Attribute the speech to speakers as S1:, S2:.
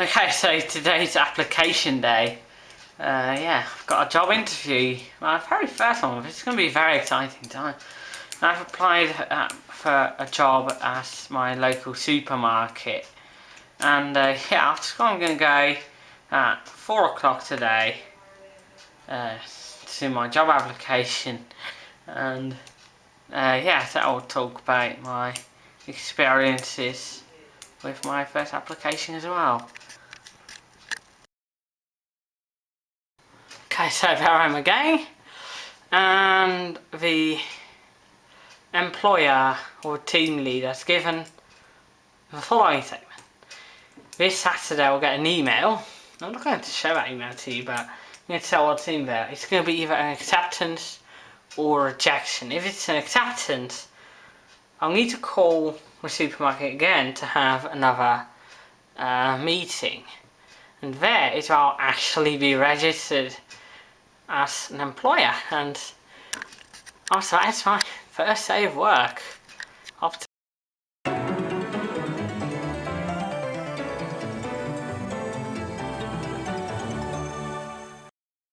S1: Okay, so today's application day. Uh, yeah, I've got a job interview. My very first one. It's going to be a very exciting time. I've applied uh, for a job at my local supermarket. And uh, yeah, after I'm going to go at 4 o'clock today uh, to my job application. And uh, yeah, so I'll talk about my experiences with my first application as well. Okay, so there I am again, and the employer or team leader has given the following statement. This Saturday I'll get an email, I'm not going to show that email to you, but I'm going to tell what's in there. It's going to be either an acceptance or rejection. If it's an acceptance, I'll need to call the supermarket again to have another uh, meeting. And there is where I'll actually be registered as an employer and also that's my first day of work. Off